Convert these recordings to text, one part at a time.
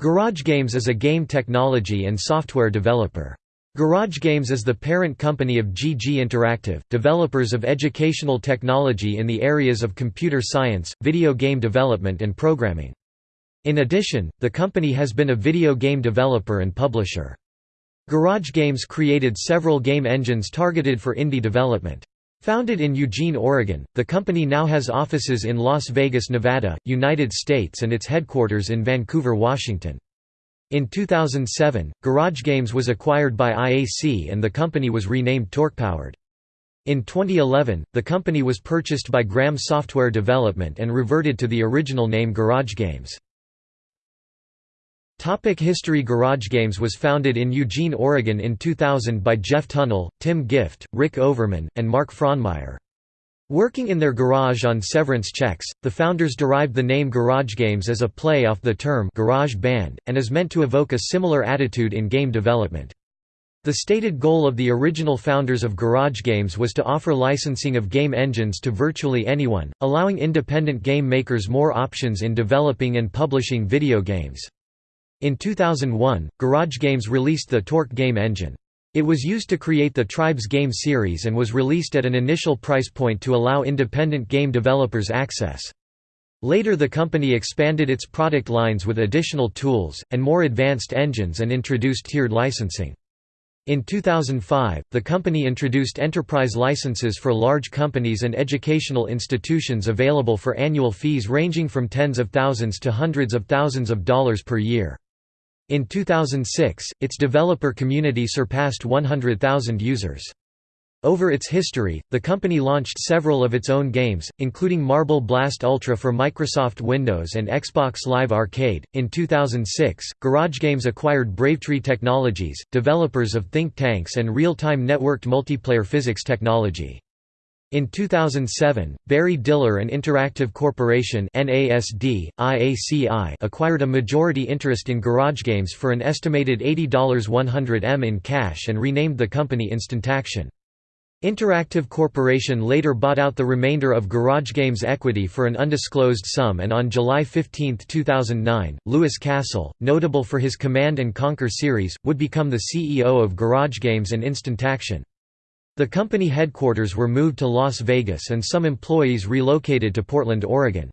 Garage Games is a game technology and software developer. Garage Games is the parent company of GG Interactive, developers of educational technology in the areas of computer science, video game development and programming. In addition, the company has been a video game developer and publisher. Garage Games created several game engines targeted for indie development. Founded in Eugene, Oregon, the company now has offices in Las Vegas, Nevada, United States and its headquarters in Vancouver, Washington. In 2007, Garage Games was acquired by IAC and the company was renamed TorquePowered. In 2011, the company was purchased by Graham Software Development and reverted to the original name Garage Games. Topic History Garage Games was founded in Eugene, Oregon in 2000 by Jeff Tunnell, Tim Gift, Rick Overman, and Mark Frohnmayer. Working in their garage on severance checks, the founders derived the name Garage Games as a play off the term garage band, and is meant to evoke a similar attitude in game development. The stated goal of the original founders of Garage Games was to offer licensing of game engines to virtually anyone, allowing independent game makers more options in developing and publishing video games. In 2001, Garage Games released the Torque game engine. It was used to create the Tribes game series and was released at an initial price point to allow independent game developers access. Later the company expanded its product lines with additional tools, and more advanced engines and introduced tiered licensing. In 2005, the company introduced enterprise licenses for large companies and educational institutions available for annual fees ranging from tens of thousands to hundreds of thousands of dollars per year. In 2006, its developer community surpassed 100,000 users. Over its history, the company launched several of its own games, including Marble Blast Ultra for Microsoft Windows and Xbox Live Arcade. In 2006, Garage Games acquired Bravetree Technologies, developers of ThinkTanks and real time networked multiplayer physics technology. In 2007, Barry Diller and Interactive Corporation NASD, IACI acquired a majority interest in Garage Games for an estimated $80 100 M in cash and renamed the company Instantaction. Interactive Corporation later bought out the remainder of Garage Games equity for an undisclosed sum and on July 15, 2009, Louis Castle, notable for his Command & Conquer series, would become the CEO of Garage Games and Instantaction. The company headquarters were moved to Las Vegas and some employees relocated to Portland, Oregon.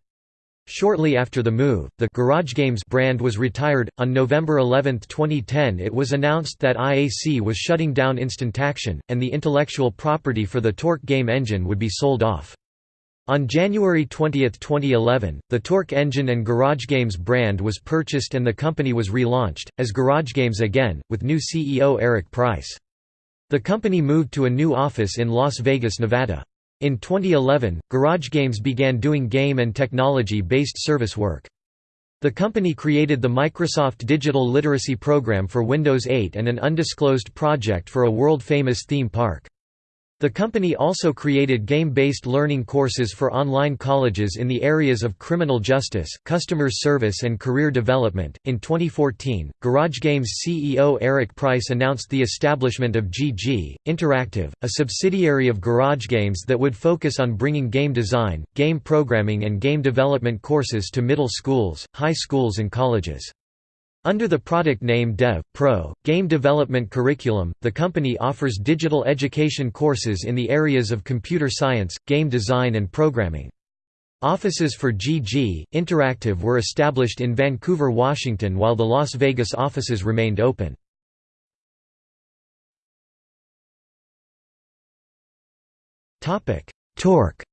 Shortly after the move, the Garage Games brand was retired. On November 11, 2010, it was announced that IAC was shutting down Instantaction, and the intellectual property for the Torque game engine would be sold off. On January 20, 2011, the Torque engine and Garage Games brand was purchased and the company was relaunched, as Garage Games again, with new CEO Eric Price. The company moved to a new office in Las Vegas, Nevada. In 2011, Garage Games began doing game and technology-based service work. The company created the Microsoft Digital Literacy Program for Windows 8 and an undisclosed project for a world-famous theme park. The company also created game-based learning courses for online colleges in the areas of criminal justice, customer service and career development. In 2014, Garage Games CEO Eric Price announced the establishment of GG Interactive, a subsidiary of Garage Games that would focus on bringing game design, game programming and game development courses to middle schools, high schools and colleges. Under the product name Dev. Pro. Game Development Curriculum, the company offers digital education courses in the areas of computer science, game design and programming. Offices for GG Interactive were established in Vancouver, Washington while the Las Vegas offices remained open. Topic: Torque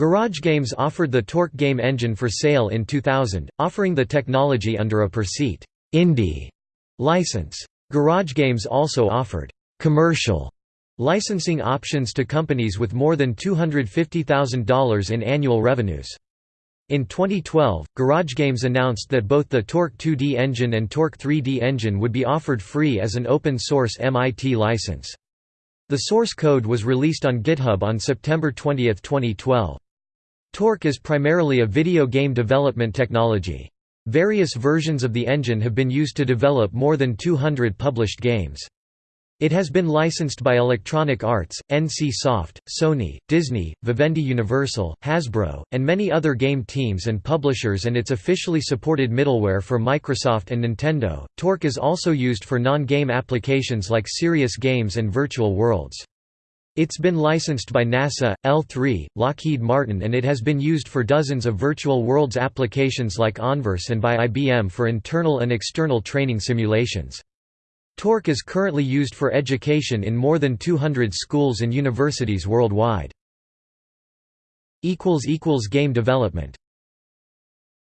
Garage Games offered the Torque game engine for sale in 2000, offering the technology under a per-seat indie license. Garage Games also offered commercial licensing options to companies with more than $250,000 in annual revenues. In 2012, Garage Games announced that both the Torque 2D engine and Torque 3D engine would be offered free as an open-source MIT license. The source code was released on GitHub on September 20, 2012. Torque is primarily a video game development technology. Various versions of the engine have been used to develop more than 200 published games. It has been licensed by Electronic Arts, NC Soft, Sony, Disney, Vivendi Universal, Hasbro, and many other game teams and publishers and its officially supported middleware for Microsoft and Nintendo. Torque is also used for non-game applications like serious games and virtual worlds. It's been licensed by NASA, L3, Lockheed Martin and it has been used for dozens of virtual worlds applications like Onverse and by IBM for internal and external training simulations. Torque is currently used for education in more than 200 schools and universities worldwide. Game development